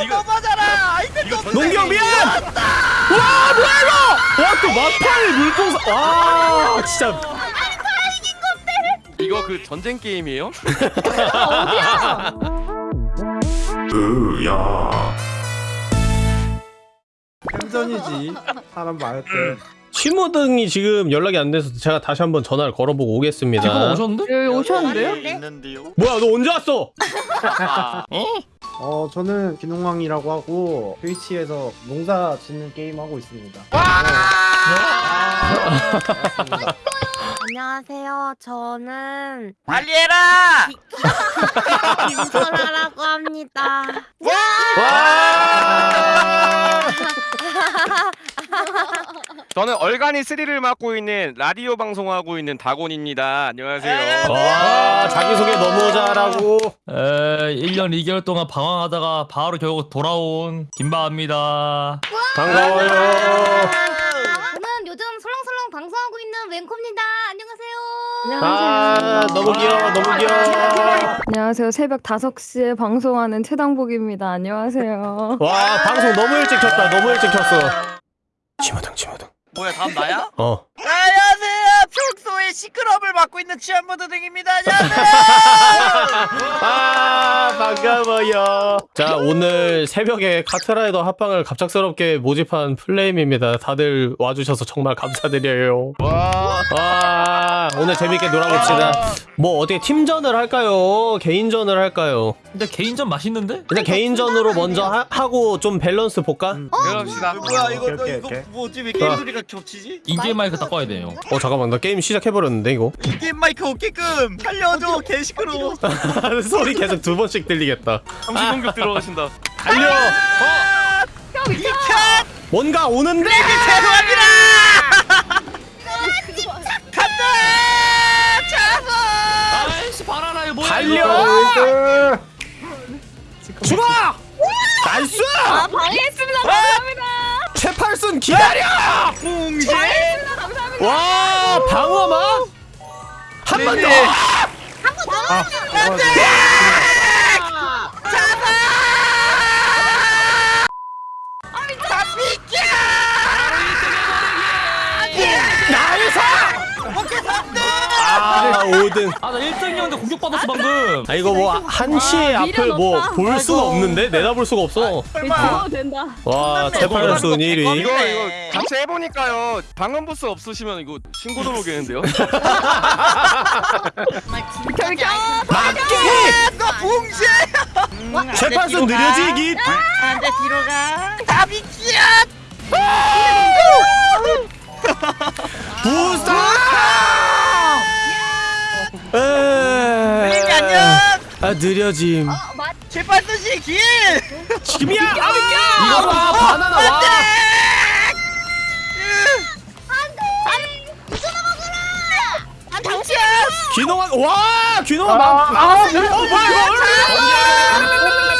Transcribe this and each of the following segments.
연속 너무하잖아. 아이템 좀. 농경 미안! 와 뭐야 이거! 와또 막판에 물풍선 와 진짜 이거 그 전쟁 게임이에요? 햄전이지 사람 많을 때 심호등이 지금 연락이 안 돼서 제가 다시 한번 전화를 걸어보고 오겠습니다 지금 오셨는데? 여기 오셨는데요? 있는데요. 뭐야 너 언제 왔어? 어 저는 기농왕이라고 하고 트위치에서 농사 짓는 게임 하고 있습니다 안녕하세요. 저는 빨리 해라. 김선아라고 합니다. 와! 저는 얼간이 3를 맡고 있는 라디오 방송하고 있는 다곤입니다. 안녕하세요. 와 자기소개 너무 잘하고 에 1년 2개월 동안 방황하다가 바로 결국 돌아온 김바입니다. 반가워요 웬코입니다. 안녕하세요. 아 너무 귀여워 너무 귀여워 안녕하세요. 새벽 5시에 방송하는 최당복입니다. 안녕하세요. 와 방송 너무 일찍 켰다 너무 일찍 켰어 치마등 치마등 뭐야 다음 나야? 어 안녕하세요. 평소에 시끄러움을 맡고 있는 취한부드 등입니다. 안녕하세요. 아 반가워요 자 오늘 새벽에 카트라이더 합방을 갑작스럽게 모집한 플레임입니다 다들 와주셔서 정말 감사드려요 와. 와 오늘 재밌게 놀아봅시다 뭐 어떻게 팀전을 할까요 개인전을 할까요 근데 개인전 맛있는데? 일단 개인전으로 먼저 하, 하고 좀 밸런스 볼까? 그럽시다. 뭐야 이거 너 오케이, 이거 오케이. 뭐지 왜 게임 아. 소리가 겹치지? in-game 마이크 다 꺼야 돼요. 어 잠깐만 나 게임 시작해버렸는데 이거 게임 마이크 없게끔 살려줘 개 시끄러워. 소리 계속 두 번씩 들리겠다 잠시 공격 들어가신다. 달려 비켜. 뭔가 오는데 죄송합니다. 간다. 잡아. 아이씨 바나나요 뭐야 달려 죽어 nice 아, 방해했습니다. 감사합니다. 최팔순 기다려 봉제. 감 방어막? 한 번 더! 아 안돼! 나이스 아 5등 아나 1등이었는데 공격받았어 방금. 아 이거 뭐 한시의 와, 앞을 뭐. 볼 수가 아이고. 없는데? 내다볼 수가 없어. 죽어도 된다. 와 최팔순 1위 이거 이거 같이 해보니까요. 방음 부스 없으시면 이거 신고 들어오겠는데요? 결격. 맞게 너 봉제. 최팔순 느려지기 안돼 뒤로 가. 다 비키야. 부스터. 아 느려짐 제발도 씨 길. 지금이야 이거 봐 바나나 와 아, 당신 귀농한 와 귀농한 막 아, 어 뭐야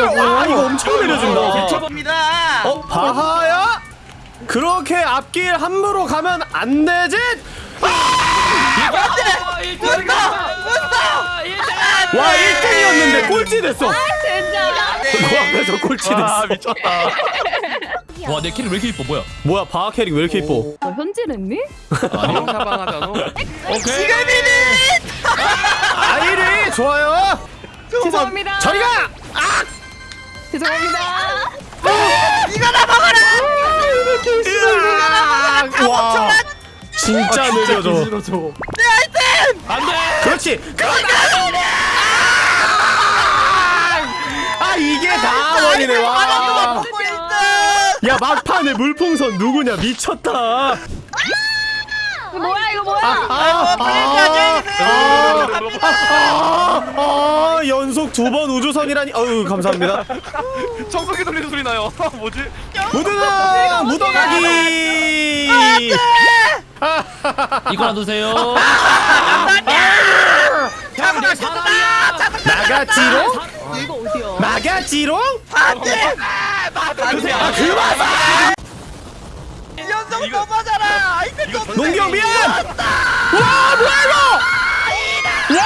이거 아 이거 엄청 느려진다. 미쳐봅니다. 어 바하야? 그렇게 앞길 함부로 가면 안 되지? 아 1등. 와 1등이었는데 꼴찌 됐어. 진짜. 그 앞에서 꼴찌 아 됐어. 미쳤다. 와 내 캐릭 왜 이렇게 이뻐? 뭐야? 뭐야 바하 캐릭 왜 이렇게 이뻐? 너 현질했니? 방음 사방하잖아. 오케이. 아이리 좋아요. 죄송합니다. 저리가! 죄송합니다. 와. 진짜 느려져. 싫어져 안돼. 그렇지! 아! 이게 다 원이네. 와. 야 막판에 물풍선 누구냐? 미쳤다 이거 뭐야 이거 뭐야? 아, 아, 아, 아, 연속 두 번 우주선이라니 어유 감사합니다 청소기 돌리는 소리 나요. 뭐지? 무드는 묻어가기 이거 놔두세요. 잡아가 사람이야. 나가지롱 이거 어디야? 나가지롱 안돼. 안돼. 아 그만 연속 좀. 농경 미안 와 뭐야 이거 와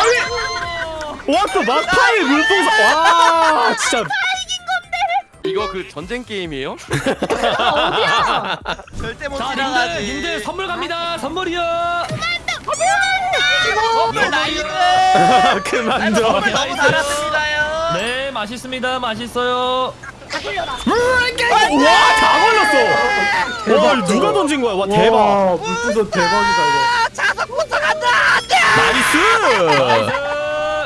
아니 와또 막판에 물풍선 와 진짜 이거 그 전쟁 게임이에요? 어디야? 절대 못자 님들 지나가지. 님들 선물 갑니다 선물이요 선물 나이스. 그만 들어. 선물 너무. 달았습니다요. 네 맛있습니다 맛있어요 다 돌려라. 와, 다 걸렸어. 와, 이거 누가 던진 거야? 와, 대박. 와 물부서 대박이다 아, 자석부터 간다. 나이스.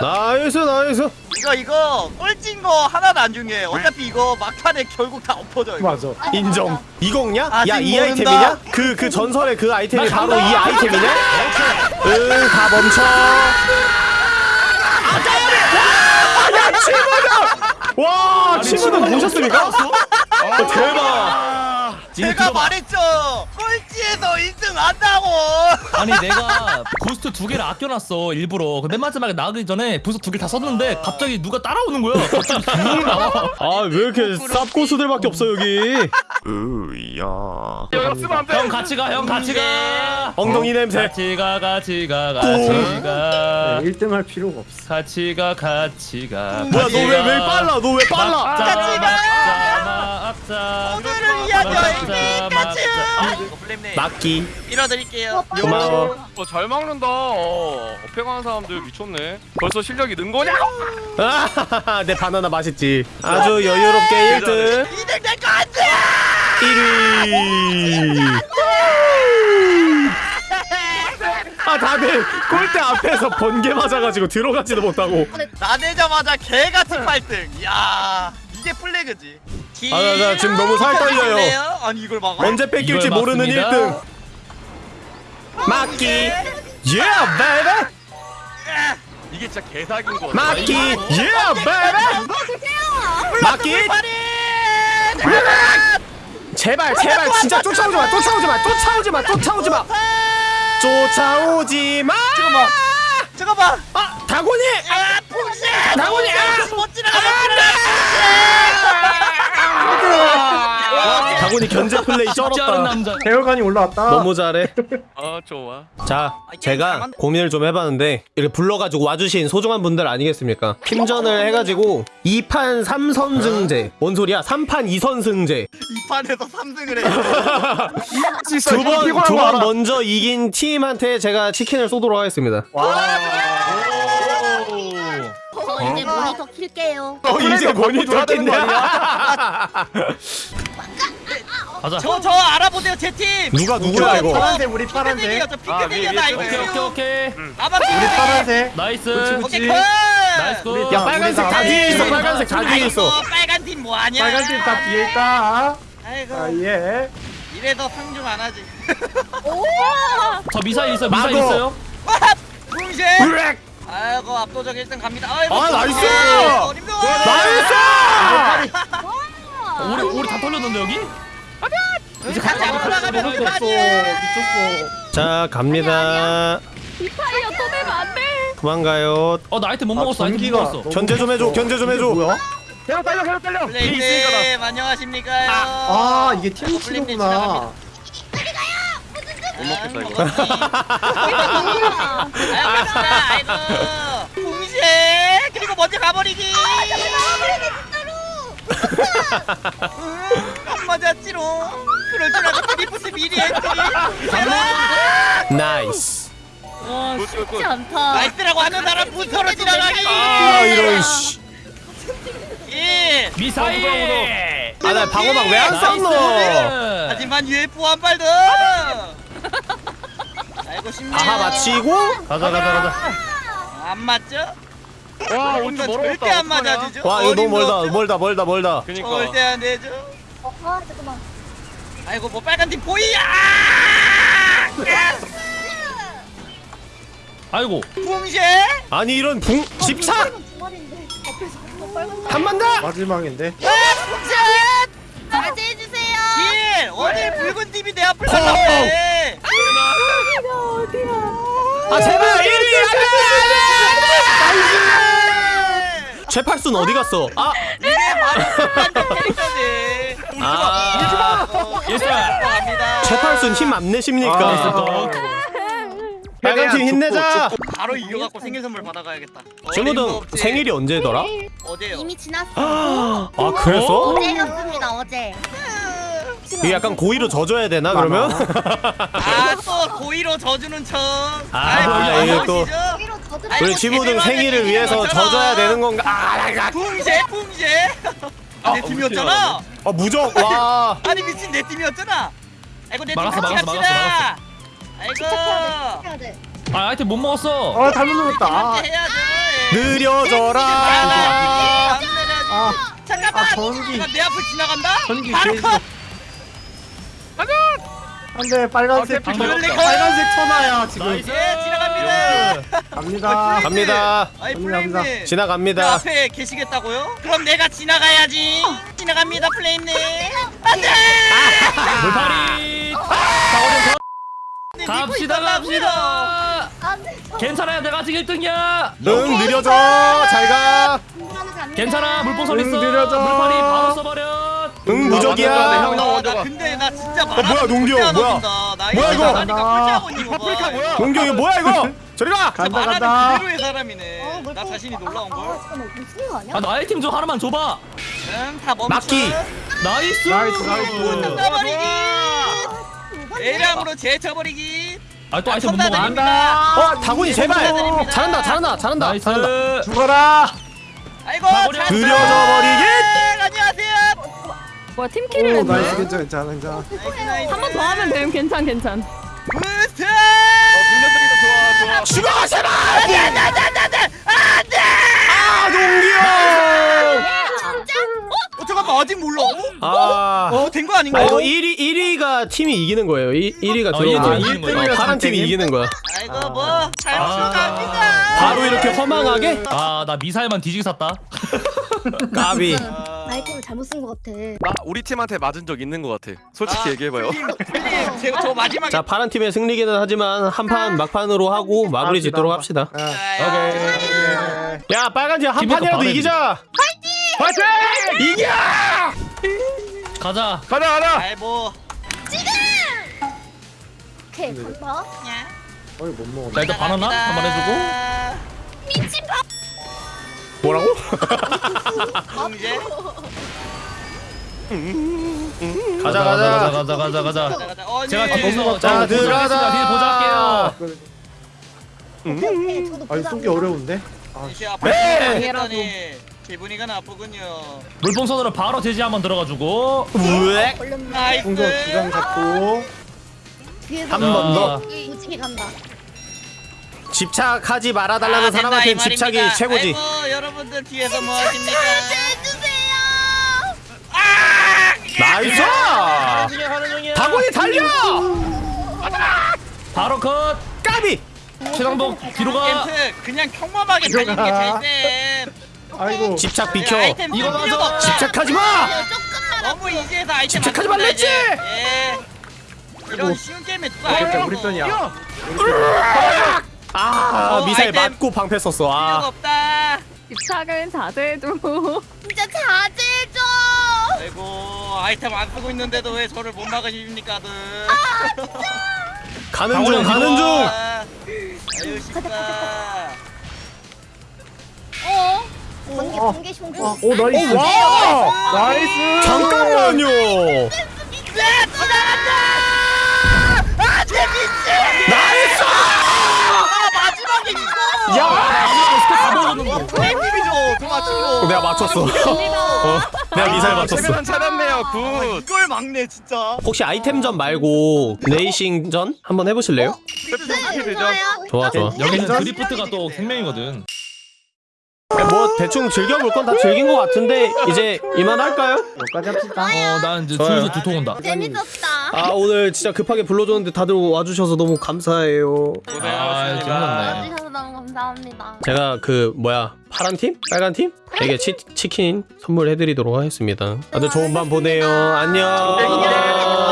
나이스, 나이스. 이거 이거 꼴찐 거 하나도 안 중요해. 어차피 이거 막판에 결국 다 엎어져. 이거. 이거. 맞아. 인정. 이거냐? 아직 야, 이 모른다. 아이템이냐? 그, 그 전설의 그 아이템이 나 바로 이. 아이템이냐? 응, 다 멈춰. 야, 치무는! 와, 치무는 보셨습니까? 어, 대박. 니네 제가. 말했죠. 꼴찌에서 1등 한다고. 아니 내가 boost 두 개를 아껴놨어 일부러 근데 맨 마지막에 나가기 전에 boost 두 개 다 썼는데 갑자기 누가 따라오는 거야 갑자기 쭉 나와 아, 왜 이렇게 쌉고수들밖에 없어, 여기. 이거 쓰면 안 돼. 형 같이 가 형 같이 가 엉덩이 냄새. 같이 가 같이 가 같이 가 1등 할 필요가 없어. 같이 가 같이 가 뭐야, 같이 너 왜, 가. 왜 빨라? 너 왜 빨라? 같이 가. 막자 오늘을 위한. 같이. 아, 플레임님 막기. 밀어드릴게요. 고마워. 어, 잘 막는다. 어, 어패가는 사람들 미쳤네. 벌써 실력이 는 거냐? 아, 내 바나나 맛있지. 아주 여유롭게 1등. 2등 될거 안 돼. 1위. 아, 다들 골대 앞에서 번개 맞아가지고 들어가지도 못하고. 나대자마자 개같이 8등. 야 이게 플래그지. 아, 나, 나 지금 너무 살 떨려요. 아니 이걸 막아? 언제 뺏길지 이걸 모르는 막습니다. 1등. 막기. Yeah, baby. 이게 진짜 개사기인 거 같아. 막기. Yeah, baby. 막기. 파리. 제발, 제발, 진짜 쫓아오지 마, 쫓아오지 마, 쫓아오지 마, 쫓아오지 마. 쫓아오지 마. 잠깐만. 잠깐만. 아, 다곤이. 아. 나오니, 아! 못 지나가 못지 나가. 다곤이 견제 플레이 쩔었다. 남자 대열관이 올라왔다. 너무 잘해. 아 좋아. 자, 제가 고민을 좀 해봤는데 이렇게 불러가지고 와주신 소중한 분들 아니겠습니까? 팀전을 해가지고 2판 3선승제 뭔 소리야? 3판 2선승제 이 판에서 3등을 해. 두번 두 번 먼저 이긴 팀한테 제가 치킨을 쏘도록 하겠습니다 저 이제 모니터 킬게요. 어, 이제 모니터 껐냐 가자 저, 저 알아보세요, 제 팀. 누가 누구야 이거 파란색 우리 파란색. 저 아, 나 위에 이거. 오케이 오케이 오케이 나만 우리 핑크색. 파란색. Nice 오케이. 컷. Nice good야 빨간색 다 뒤에 있어 네. 빨간색 다 뒤에 있어 아이고, 빨간 팀 뭐하냐? 빨간 팀 다 뒤에 있다. 아이고, 아 예. 이래도 상중 안 하지. 저 미사일 있어요 미사일. 있어요 와, 붕신. 아이고, 압도적 1등 갑니다. 아이고, 아, 나이스! 어림도. 나이스 우리 우리 다 털렸는데 여기 이제 같이 안 올라가면 미쳤어. 그만이에요. 미쳤어. 자 갑니다 이파이어 또 되면 안 돼. 도망가요 어나 아이템 못 먹었어 아이템 못 먹었어 견제 좀 해줘. 견제 좀 해줘 뭐야? 플레이님, 안녕하십니까요? 아 이게 팀 치료구나. 못 먹겠다 이거. 아유, 갑시다. 아이고. 붕신. 그리고 먼저 가버리기. 음, 안 맞았지롱. 그럴 줄 알고 드리프트 미리 했지. Nice 와. 쉽지 않다. Nice라고 하는 사람 부서로 지나가기. 아 이런 씨 예. 미사일 아나 방어막 왜안 나이스. 하지만 UFO 한 발 더. 알고 싶네요. 아하 마치고 가자 가자 가자 안 맞죠? 와 온주 멀었다. 절대 안? 맞아주죠. 와 이거 너무 멀다 없죠? 멀다 멀다 멀다 그니까. 절대 안 되죠. 어, 아 잠깐만. 아이고 뭐 빨간 팀 보이야. 아이고 붕쉐. 아니 이런 붕 집착 주말인데 앞에서 더 빨간 한번 더! 마지막인데. 붕쉐. 어디 붉은 팀이 내 앞을 나타내. 아 제발 1위 안돼 최팔순 어디 갔어? 아! 이게 바로 캐릭터지. 아 갑니다. 최팔순 힘안 내십니까? 아, 아 빨간 팀 힘내자. 바로 이겨갖고 생일 선물 받아가야겠다. 친구들. 생일이 언제더라? 어제요. 이미 지났어. 아 그랬어? 어제였습니다 어제. 이게 약간 고의로 져줘야 되나 그러면? 아 또 고의로 져주는 척. 아, 아이고, 이게 또-. 아이고, 우리 지부등 생일을 위해서. 져줘야 되는 건가? 아, 붕제 붕제. 내 팀이었잖아. 아 무적 와. 아니 미친 내 팀이었잖아. 아이고 내팀 막았어, 같이 막았어, 갑시다. 아이고. 돼. 집착해야 돼. 아 아이템 못 먹었어 아 잘못 눌렀다. 아. 예. 느려져라. 아, 아, 잠깐만. 아, 전기. 내 앞을 지나간다. 전기 바로 게 컷. 안돼 빨간색 아. 빨간색 천하야 지금. 나이스 예, 지나갑니다. 갑니다. 갑니다. 아이. 플레임님. 그 지나갑니다. 앞에 계시겠다고요? 그럼 내가 지나가야지. 지나갑니다, 플레임님. 안돼. 물파리 가- 갑시다 갑시다 안돼. 괜찮아요 내가 아직 1등이야 응 느려져. 잘 가. 괜찮아 물풍선 응, 있어 느려져. 물파리 바로 써버려 응나 무적이야. 형, 나 아, 먼저 나 가. 근데 나 진짜 어, 뭐야, 농규, 뭐야? 뭐야, 이거. 파프리카 뭐야? 동경 이거 뭐야 이거? 저리 가. 간다 간다. 그대로의 사람이네. 나 자신이 놀라운 아, 걸. 거 아니야? 아나 아이템 좀 하나만 줘봐 응, 다 멈춰. 막기. 나이스 나이스, 나이스. 떠버리기. 이건 A량으로 제쳐버리기. 아또 아이템 못 먹어 축하드립니다. 어 다곤이 제발. 잘한다 잘한다 잘한다. 나이스 잘한다. 죽어라. 아이고, 가버려. 잘 들여져버리기. 안녕하세요. 뭐야 팀킬을 오 했네 나이스 괜찮아 괜찮아 괜찮아. 한 번 더 하면 되면 괜찮 괜찮 부스트. 좋아 좋아 죽어 제발. 안돼, 안돼, 안돼, 안돼, 안돼. 아 동경. 어, 잠깐만 아직 몰라. 아. 어, 된거 아닌가? 아 이거 1위 1위가 팀이 이기는 거예요. 1, 1위가 어, 들어오면 이게 이기는 거야. 아, 파란 팀이 이기는 거야. 아이고 뭐, 잘 아. 바로 이렇게 허망하게 아 나 미사일만 뒤지게 샀다 까비. 아이템을 잘못 쓴 것 같아. 나 우리 팀한테 맞은 적 있는 것 같아 솔직히 아, 얘기해봐요 플레임, 플레임, 제가 저 마지막에 자 파란 팀의 승리기는 하지만 한판 막판으로 하고 마무리 짓도록 합시다. 아, 오케이. 야 빨간 팀한 팀에서 판이라도 이기자. 파이팅! 파이팅! 이겨! 가자 가자 가자 아이 뭐. 오케이 간다. 어이 못 먹었네. 자 일단 바나나 한 번 해주고 뭐라고? 이제 가자 가자 가자. 가자 가자 가자. 어, 제가 네. 뒤에서 자, 자 들어가자. 뒤에 보자 할게요 오케이 오케이 저도 아니. 쏘기 어려운데. 아, 이제 앞으로 네. 했더니 기분이가 나쁘군요. 물풍선으로 바로 제지 한번 들어가지고 우엑. Nice. 풍선 두장 잡고. 뒤에서 한 번 더. 무지개 간다. 집착하지 말아달라는 아, 사람한테 이 말입니다. 집착이 최고지. 아이고 여러분들 뒤에서 뭐 하십니까? 해주세요. Nice! 다곤이 달려! 바로 컷 까비! 최강복 뒤로 가 그냥 평범하게 달리는 게 제일 쌤. 아이고. 집착 비켜. 아이템 이거. 없다. 집착하지 마! 너무 이지해서 아이템 집착하지 안 말랬지? 예. 이런. 쉬운 게임에 누가 편, 우리 편이야. 아 어, 미사일 아이템. 맞고 방패 썼어. 필요가 아 없다. 집착은 자제해줘 진짜 자제해줘. 아이고 아이템 안 쓰고 있는데도 왜 저를 못 막으십니까 들 가는 중 가는 중. 아, 아유 쉽다 어? 번개 어. 번개 숑 어, 오 nice. 와! Nice. 잠깐만요. 네 지나간다 아 재밌지 nice! 아 이거 야! 다 먹었는데 플레임님이죠 저 맞추고 내가 맞췄어. 어, 내가 미사일 맞췄어. 최면 찾았네요 good 아, 이걸 막네 진짜 혹시 아이템전 말고 레이싱전 한번 해보실래요? 어떻게 되죠? 좋아 좋아. 여기는 괜찮- 드리프트가 또 생명이거든 뭐 대충 즐겨볼 건 다 즐긴 것 같은데 이제 이만할까요? 여기까지 합시다. 어 난 이제 좋아요. 줄에서 두통 온다 재밌었다. 아 오늘 진짜 급하게 불러줬는데 다들 와주셔서 너무 감사해요. 아 와주셔서 너무 감사합니다. 제가 그 뭐야 파란 팀? 빨간 팀? 에게 치, 치킨 선물해드리도록 하겠습니다. 다들 좋은 밤 보내요. 안녕.